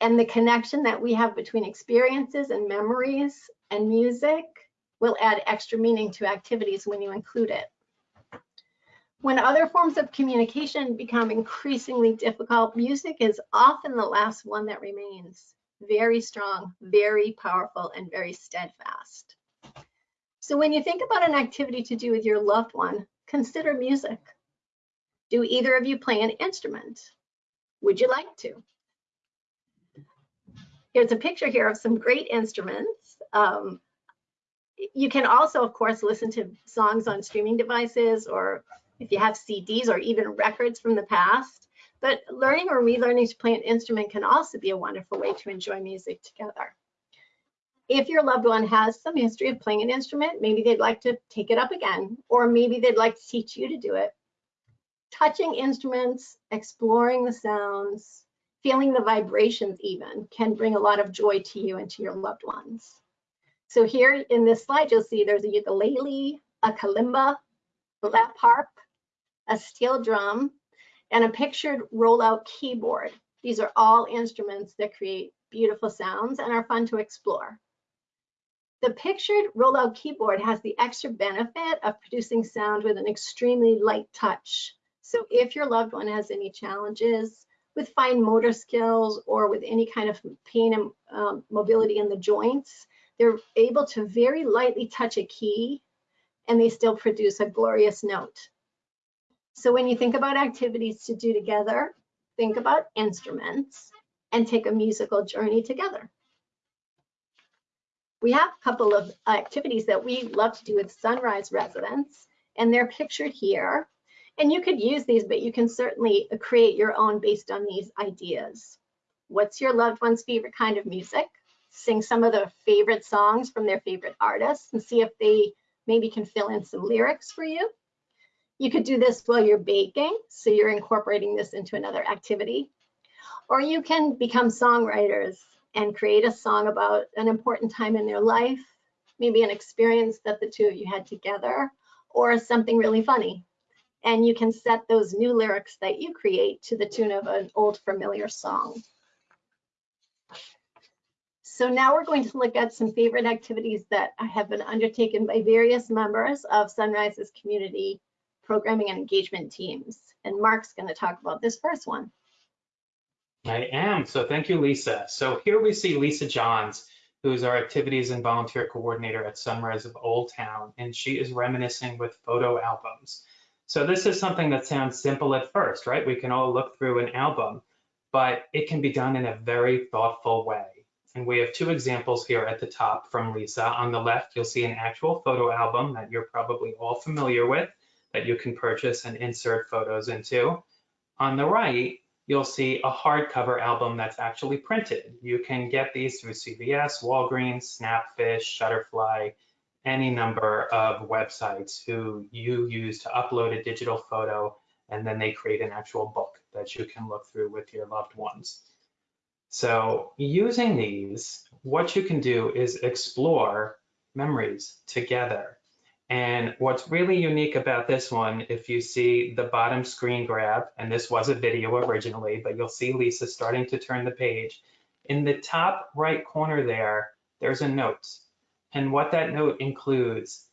And the connection that we have between experiences and memories and music will add extra meaning to activities when you include it. When other forms of communication become increasingly difficult, music is often the last one that remains. Very strong, very powerful, and very steadfast. So when you think about an activity to do with your loved one, consider music. Do either of you play an instrument? Would you like to? Here's a picture here of some great instruments. Um, you can also, of course, listen to songs on streaming devices or if you have CDs or even records from the past. But learning or relearning to play an instrument can also be a wonderful way to enjoy music together. If your loved one has some history of playing an instrument, maybe they'd like to take it up again, or maybe they'd like to teach you to do it. Touching instruments, exploring the sounds, feeling the vibrations even can bring a lot of joy to you and to your loved ones. So here in this slide, you'll see there's a ukulele, a kalimba, lap harp, a steel drum, and a pictured rollout keyboard. These are all instruments that create beautiful sounds and are fun to explore. The pictured rollout keyboard has the extra benefit of producing sound with an extremely light touch. So if your loved one has any challenges with fine motor skills or with any kind of pain and um, mobility in the joints, they're able to very lightly touch a key and they still produce a glorious note. So when you think about activities to do together, think about instruments and take a musical journey together. We have a couple of activities that we love to do with Sunrise residents, and they're pictured here. And you could use these, but you can certainly create your own based on these ideas. What's your loved one's favorite kind of music? Sing some of their favorite songs from their favorite artists and see if they maybe can fill in some lyrics for you. You could do this while you're baking, so you're incorporating this into another activity. Or you can become songwriters and create a song about an important time in their life, maybe an experience that the two of you had together, or something really funny. And you can set those new lyrics that you create to the tune of an old familiar song. So now we're going to look at some favorite activities that have been undertaken by various members of Sunrise's community programming and engagement teams. And Mark's going to talk about this first one. I am. So thank you, Lisa. So here we see Lisa Johns, who's our activities and volunteer coordinator at Sunrise of Old Town, and she is reminiscing with photo albums. So this is something that sounds simple at first, right? We can all look through an album, but it can be done in a very thoughtful way. And we have two examples here at the top from Lisa. On the left, you'll see an actual photo album that you're probably all familiar with that you can purchase and insert photos into. On the right, you'll see a hardcover album that's actually printed. You can get these through CVS, Walgreens, Snapfish, Shutterfly, any number of websites who you use to upload a digital photo and then they create an actual book that you can look through with your loved ones. So using these, what you can do is explore memories together. And what's really unique about this one, if you see the bottom screen grab, and this was a video originally, but you'll see Lisa starting to turn the page. In the top right corner there, there's a note. And what that note includes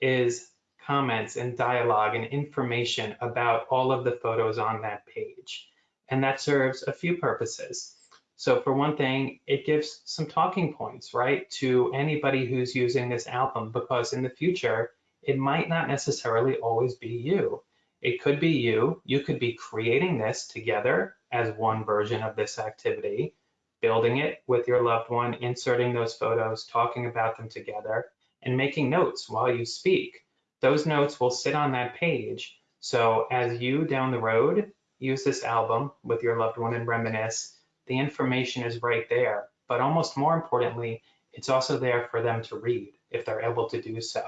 is comments and dialogue and information about all of the photos on that page. And that serves a few purposes. So for one thing, it gives some talking points, right, to anybody who's using this album, because in the future, it might not necessarily always be you. It could be you. You could be creating this together as one version of this activity, building it with your loved one, inserting those photos, talking about them together, and making notes while you speak. Those notes will sit on that page. So as you down the road use this album with your loved one and reminisce, the information is right there. But almost more importantly, it's also there for them to read if they're able to do so.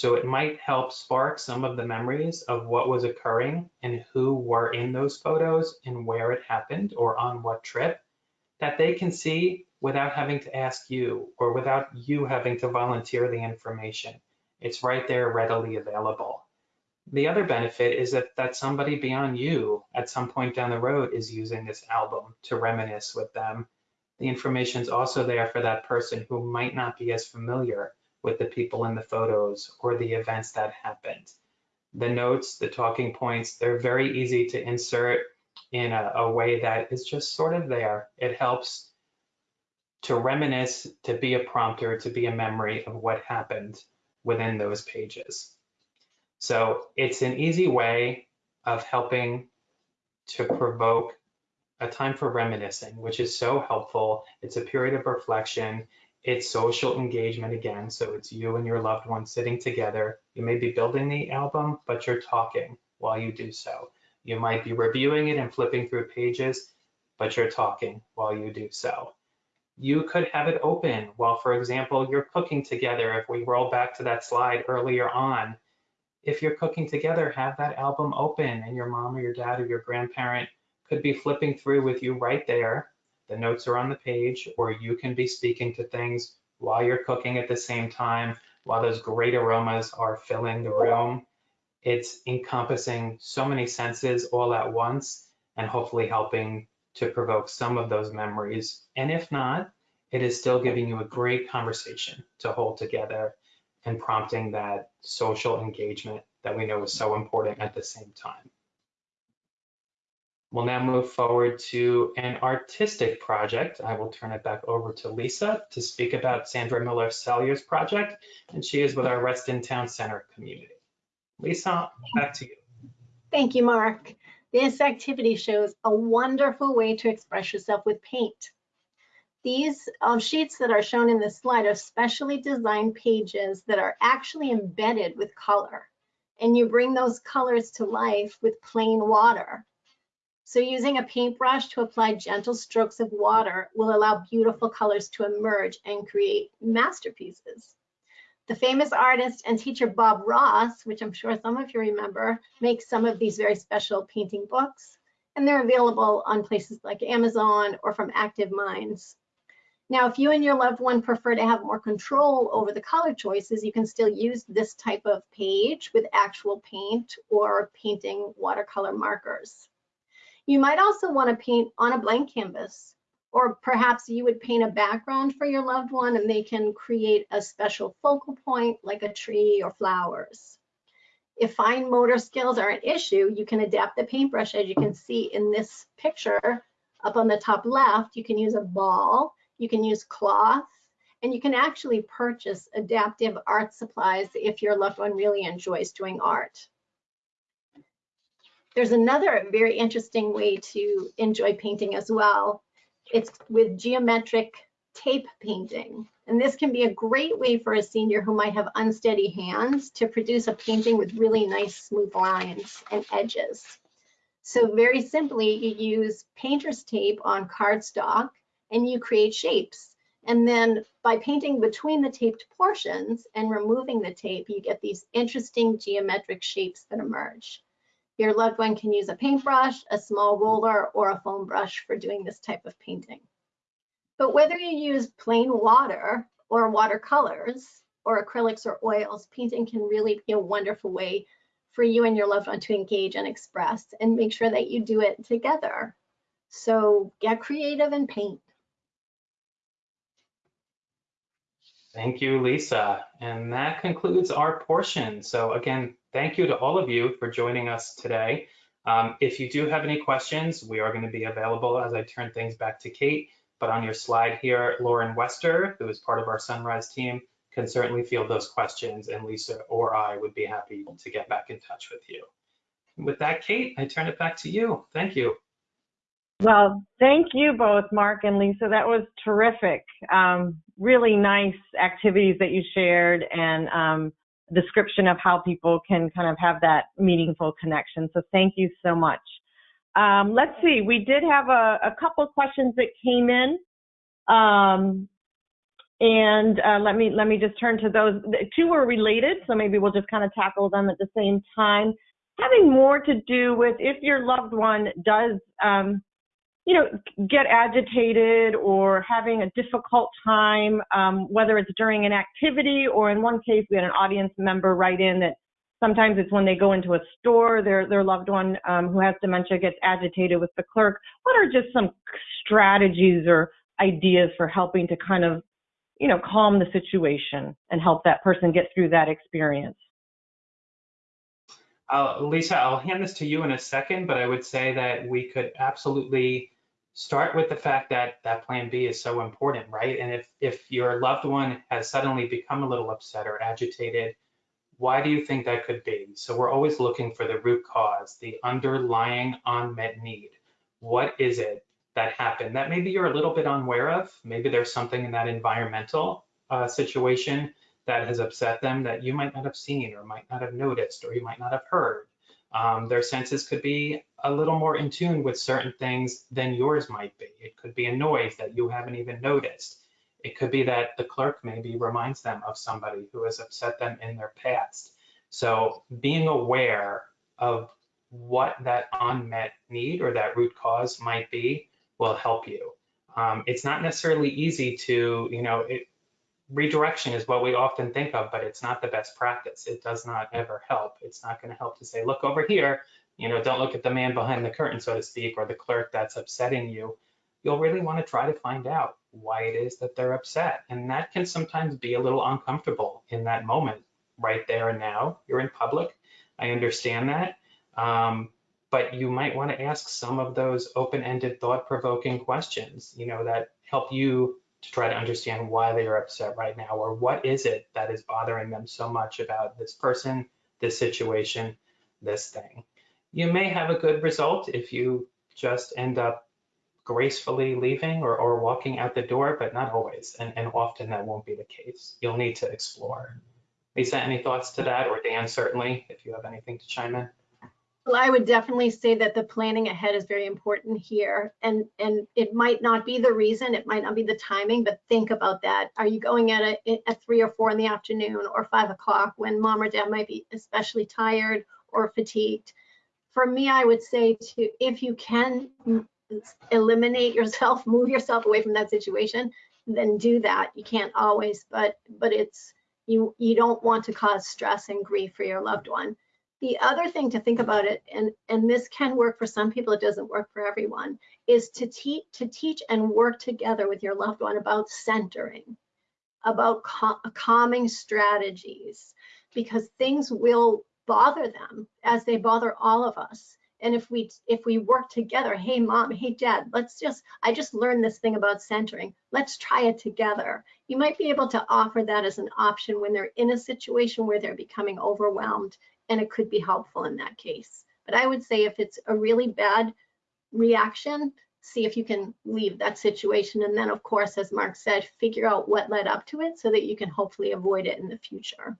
So it might help spark some of the memories of what was occurring and who were in those photos and where it happened or on what trip that they can see without having to ask you or without you having to volunteer the information. It's right there readily available. The other benefit is that, that somebody beyond you at some point down the road is using this album to reminisce with them. The information is also there for that person who might not be as familiar with the people in the photos or the events that happened. The notes, the talking points, they're very easy to insert in a, a way that is just sort of there. It helps to reminisce, to be a prompter, to be a memory of what happened within those pages. So it's an easy way of helping to provoke a time for reminiscing, which is so helpful. It's a period of reflection. It's social engagement again. So it's you and your loved one sitting together. You may be building the album, but you're talking while you do so. You might be reviewing it and flipping through pages, but you're talking while you do so. You could have it open while, for example, you're cooking together. If we roll back to that slide earlier on, if you're cooking together, have that album open and your mom or your dad or your grandparent could be flipping through with you right there. The notes are on the page, or you can be speaking to things while you're cooking at the same time, while those great aromas are filling the room. It's encompassing so many senses all at once and hopefully helping to provoke some of those memories. And if not, it is still giving you a great conversation to hold together and prompting that social engagement that we know is so important at the same time. We'll now move forward to an artistic project. I will turn it back over to Lisa to speak about Sandra Miller Salyer's project, and she is with our Reston Town Center community. Lisa, back to you. Thank you, Mark. This activity shows a wonderful way to express yourself with paint. These um, sheets that are shown in this slide are specially designed pages that are actually embedded with color. And you bring those colors to life with plain water. So using a paintbrush to apply gentle strokes of water will allow beautiful colors to emerge and create masterpieces. The famous artist and teacher Bob Ross, which I'm sure some of you remember, makes some of these very special painting books, and they're available on places like Amazon or from Active Minds. Now, if you and your loved one prefer to have more control over the color choices, you can still use this type of page with actual paint or painting watercolor markers. You might also want to paint on a blank canvas, or perhaps you would paint a background for your loved one and they can create a special focal point like a tree or flowers. If fine motor skills are an issue, you can adapt the paintbrush as you can see in this picture up on the top left. You can use a ball, you can use cloth, and you can actually purchase adaptive art supplies if your loved one really enjoys doing art. There's another very interesting way to enjoy painting as well. It's with geometric tape painting. And this can be a great way for a senior who might have unsteady hands to produce a painting with really nice smooth lines and edges. So very simply, you use painter's tape on cardstock and you create shapes. And then by painting between the taped portions and removing the tape, you get these interesting geometric shapes that emerge. Your loved one can use a paintbrush, a small roller, or a foam brush for doing this type of painting. But whether you use plain water or watercolors or acrylics or oils, painting can really be a wonderful way for you and your loved one to engage and express and make sure that you do it together. So get creative and paint. Thank you, Lisa. And that concludes our portion. So again, thank you to all of you for joining us today. Um, if you do have any questions, we are going to be available as I turn things back to Kate. But on your slide here, Lauren Wester, who is part of our Sunrise team, can certainly field those questions, and Lisa or I would be happy to get back in touch with you. With that, Kate, I turn it back to you. Thank you. Well, thank you both, Mark and Lisa. That was terrific. Um, really nice activities that you shared and um, description of how people can kind of have that meaningful connection. So thank you so much. Um, let's see, we did have a, a couple questions that came in. Um, and uh, let me let me just turn to those. Two were related, so maybe we'll just kind of tackle them at the same time. Having more to do with if your loved one does um, you know, get agitated or having a difficult time, um, whether it's during an activity or in one case, we had an audience member write in that sometimes it's when they go into a store, their, their loved one um, who has dementia gets agitated with the clerk. What are just some strategies or ideas for helping to kind of, you know, calm the situation and help that person get through that experience? Uh, Lisa, I'll hand this to you in a second, but I would say that we could absolutely start with the fact that that plan B is so important, right? And if, if your loved one has suddenly become a little upset or agitated, why do you think that could be? So we're always looking for the root cause, the underlying unmet need. What is it? that happened that maybe you're a little bit unaware of. Maybe there's something in that environmental uh, situation that has upset them that you might not have seen or might not have noticed or you might not have heard. Um, their senses could be a little more in tune with certain things than yours might be. It could be a noise that you haven't even noticed. It could be that the clerk maybe reminds them of somebody who has upset them in their past. So being aware of what that unmet need or that root cause might be will help you. Um, it's not necessarily easy to, you know, it, redirection is what we often think of, but it's not the best practice. It does not ever help. It's not going to help to say, look over here, you know, don't look at the man behind the curtain, so to speak, or the clerk that's upsetting you. You'll really want to try to find out why it is that they're upset. And that can sometimes be a little uncomfortable in that moment, right there and now. You're in public. I understand that. Um, but you might want to ask some of those open-ended, thought-provoking questions, you know, that help you to try to understand why they are upset right now or what is it that is bothering them so much about this person, this situation, this thing. You may have a good result if you just end up gracefully leaving or, or walking out the door, but not always. And, and often that won't be the case. You'll need to explore. Lisa, any thoughts to that? Or Dan, certainly, if you have anything to chime in. Well, I would definitely say that the planning ahead is very important here. And, and it might not be the reason, it might not be the timing, but think about that. Are you going at a, at three or four in the afternoon or five o'clock when mom or dad might be especially tired or fatigued? For me, I would say to, if you can mm, eliminate yourself, move yourself away from that situation, then do that. You can't always, but, but it's, you, you don't want to cause stress and grief for your loved one. The other thing to think about it, and, and this can work for some people, it doesn't work for everyone, is to, te to teach and work together with your loved one about centering, about calming strategies, because things will bother them as they bother all of us. And if we if we work together, hey mom, hey dad, let's just I just learned this thing about centering. Let's try it together. You might be able to offer that as an option when they're in a situation where they're becoming overwhelmed and it could be helpful in that case. But I would say if it's a really bad reaction, see if you can leave that situation. And then of course, as Mark said, figure out what led up to it so that you can hopefully avoid it in the future.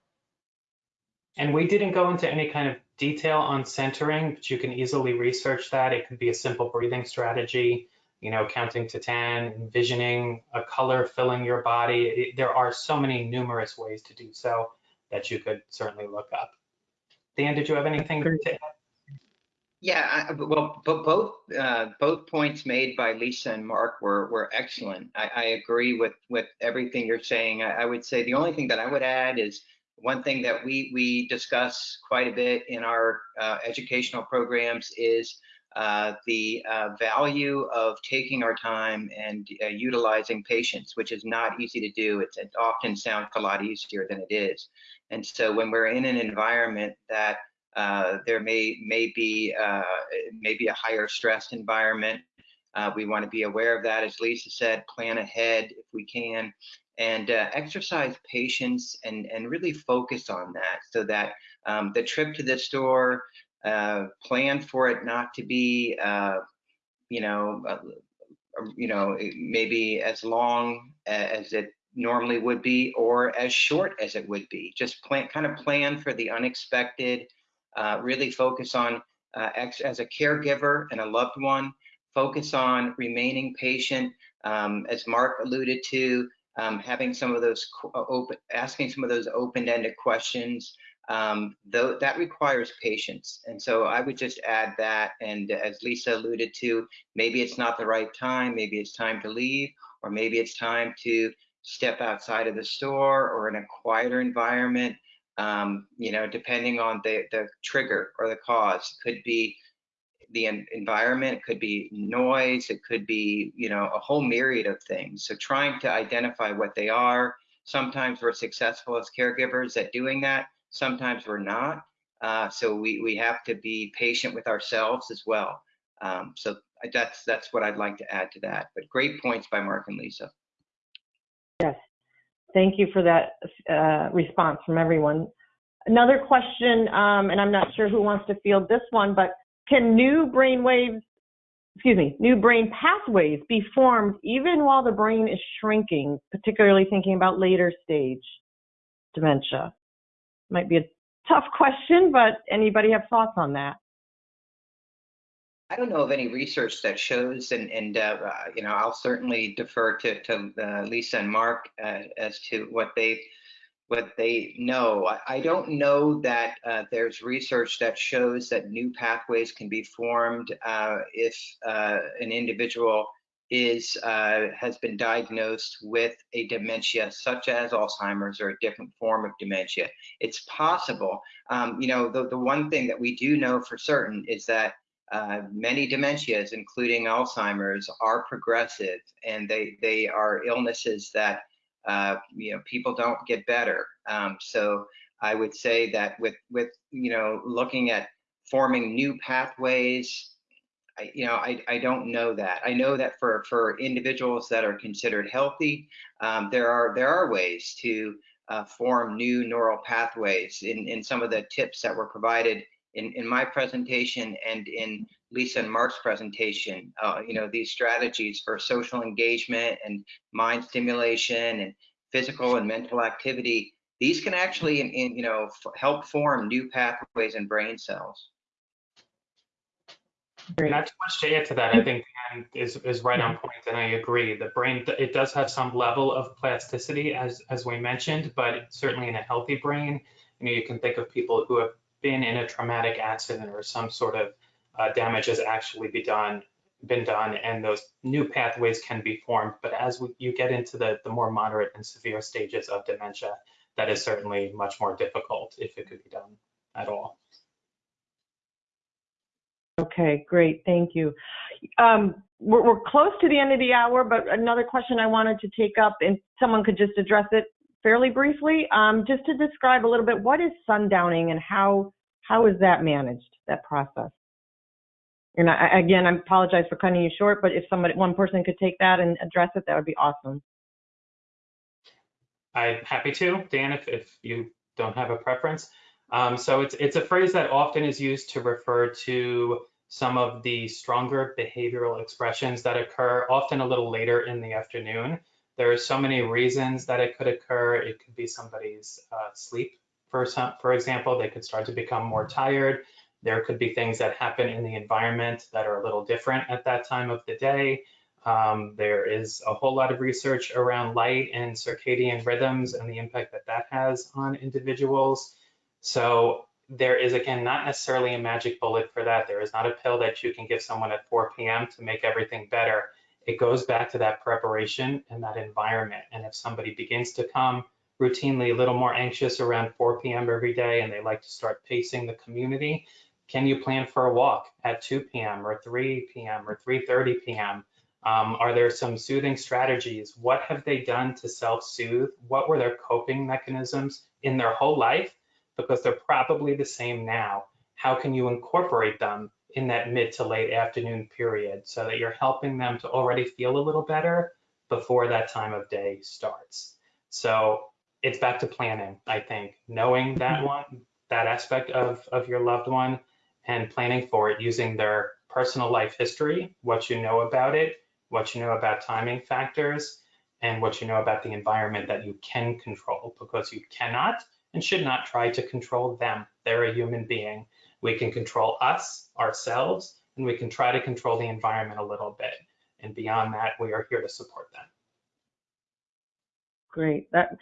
And we didn't go into any kind of detail on centering, but you can easily research that. It could be a simple breathing strategy, you know, counting to 10, envisioning a color filling your body. It, there are so many numerous ways to do so that you could certainly look up. Dan, did you have anything to add? Yeah, I, well, but both uh, both points made by Lisa and Mark were were excellent. I, I agree with with everything you're saying. I, I, would say the only thing that I would add is one thing that we we discuss quite a bit in our uh, educational programs is uh, the uh, value of taking our time and uh, utilizing patience, which is not easy to do. It's, it often sounds a lot easier than it is. And so when we're in an environment that uh, there may may be uh, maybe a higher stressed environment, we want to be aware of that. As Lisa said, plan ahead if we can, and uh, exercise patience and and really focus on that, so that um, the trip to the store, uh, plan for it not to be, uh, you know, you know, maybe as long as it normally would be or as short as it would be. Just plan, kind of plan for the unexpected, uh, really focus on, uh, as a caregiver and a loved one, focus on remaining patient, um, as Mark alluded to, um, having some of those uh, open, asking some of those open-ended questions, um, though that requires patience. And so I would just add that, and as Lisa alluded to, maybe it's not the right time, maybe it's time to leave, or maybe it's time to step outside of the store or in a quieter environment, um, you know, depending on the, the trigger or the cause. It could be the environment, it could be noise, it could be, you know, a whole myriad of things. So trying to identify what they are. Sometimes we're successful as caregivers at doing that. Sometimes we're not. Uh, so we, we have to be patient with ourselves as well. Um, so that's that's what I'd like to add to that. But great points by Mark and Lisa. Yes, thank you for that uh, response from everyone. Another question, um, and I'm not sure who wants to field this one, but can new brain waves excuse me, new brain pathways be formed even while the brain is shrinking, particularly thinking about later stage dementia? Might be a tough question, but anybody have thoughts on that? I don't know of any research that shows, and, and uh, uh, you know, I'll certainly defer to, to uh, Lisa and Mark uh, as to what they what they know. I, I don't know that uh, there's research that shows that new pathways can be formed uh, if an individual is has been diagnosed with a dementia such as Alzheimer's or a different form of dementia. It's possible. Um, you know, the, the one thing that we do know for certain is that uh, many dementias, including Alzheimer's, are progressive and they, they are illnesses that uh, you know people don't get better. Um, so I would say that with with you know looking at forming new pathways, I, you know I, I don't know that. I know that for for individuals that are considered healthy, um, there are there are ways to uh, form new neural pathways in in some of the tips that were provided in, in my presentation and in Lisa and Mark's presentation, uh, you know, these strategies for social engagement and mind stimulation and physical and mental activity, these can actually, in, in, you know, help form new pathways in brain cells. Not too much to add to that. I think Dan is, is right on point, and I agree. The brain, it does have some level of plasticity, as, as we mentioned, but certainly in a healthy brain, you know, you can think of people who have been in a traumatic accident or some sort of uh, damage has actually be done, been done, and those new pathways can be formed. But as we, you get into the, the more moderate and severe stages of dementia, that is certainly much more difficult if it could be done at all. Okay, great, thank you. Um, we're, we're close to the end of the hour, but another question I wanted to take up, and someone could just address it fairly briefly, um, just to describe a little bit what is sundowning and how how is that managed, that process? And I, again, I apologize for cutting you short, but if somebody, one person could take that and address it, that would be awesome. I'm happy to, Dan, if, if you don't have a preference. Um, so it's, it's a phrase that often is used to refer to some of the stronger behavioral expressions that occur often a little later in the afternoon. There are so many reasons that it could occur. It could be somebody's uh, sleep, for, some, for example. They could start to become more tired. There could be things that happen in the environment that are a little different at that time of the day. Um, there is a whole lot of research around light and circadian rhythms and the impact that that has on individuals. So there is, again, not necessarily a magic bullet for that. There is not a pill that you can give someone at 4 p.m. to make everything better it goes back to that preparation and that environment. And if somebody begins to come routinely a little more anxious around 4 p.m. every day and they like to start pacing the community, can you plan for a walk at 2 p.m. or 3 p.m. or 3.30 p.m.? Um, are there some soothing strategies? What have they done to self-soothe? What were their coping mechanisms in their whole life? Because they're probably the same now. How can you incorporate them in that mid to late afternoon period so that you're helping them to already feel a little better before that time of day starts. So it's back to planning, I think, knowing that mm-hmm. one, that aspect of, of your loved one and planning for it using their personal life history, what you know about it, what you know about timing factors, and what you know about the environment that you can control because you cannot and should not try to control them. They're a human being we can control us, ourselves, and we can try to control the environment a little bit. And beyond that, we are here to support them. Great. That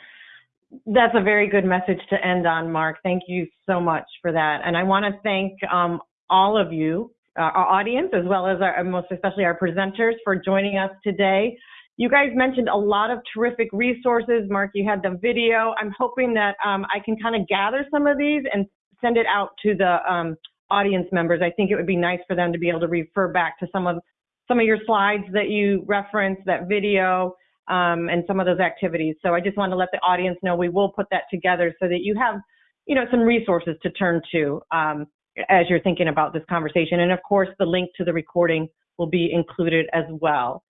that's a very good message to end on, Mark. Thank you so much for that. And I want to thank um, all of you, uh, our audience, as well as our, most especially our presenters for joining us today. You guys mentioned a lot of terrific resources. Mark, you had the video. I'm hoping that um, I can kind of gather some of these and send it out to the um, audience members. I think it would be nice for them to be able to refer back to some of some of your slides that you referenced, that video, um, and some of those activities. So I just want to let the audience know we will put that together so that you have, you know, some resources to turn to um, as you're thinking about this conversation. And of course, the link to the recording will be included as well.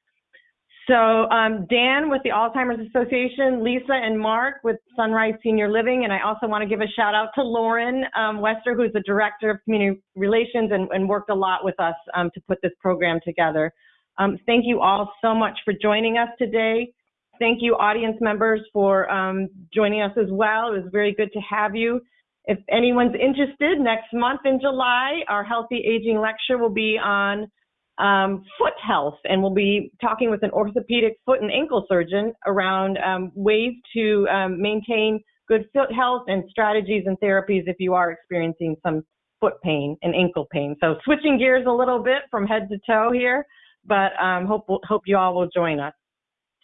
So um, Dan with the Alzheimer's Association, Lisa and Mark with Sunrise Senior Living, and I also want to give a shout out to Lauren um, Wester, who's the Director of Community Relations and, and worked a lot with us um, to put this program together. Um, thank you all so much for joining us today. Thank you, audience members, for um, joining us as well. It was very good to have you. If anyone's interested, next month in July, our Healthy Aging Lecture will be on um, foot health, and we'll be talking with an orthopedic foot and ankle surgeon around um, ways to um, maintain good foot health and strategies and therapies if you are experiencing some foot pain and ankle pain. So switching gears a little bit from head to toe here, but um, hope hope you all will join us.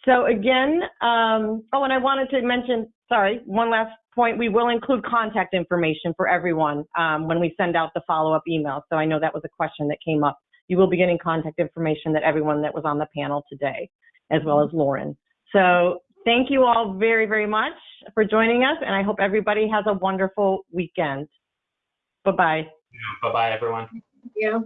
So again, um, oh, and I wanted to mention, sorry, one last point. We will include contact information for everyone um, when we send out the follow-up email. So I know that was a question that came up you will be getting contact information that everyone that was on the panel today, as well as mm-hmm. Lauren. So thank you all very, very much for joining us, and I hope everybody has a wonderful weekend. Bye-bye. Bye-bye, everyone. Yeah.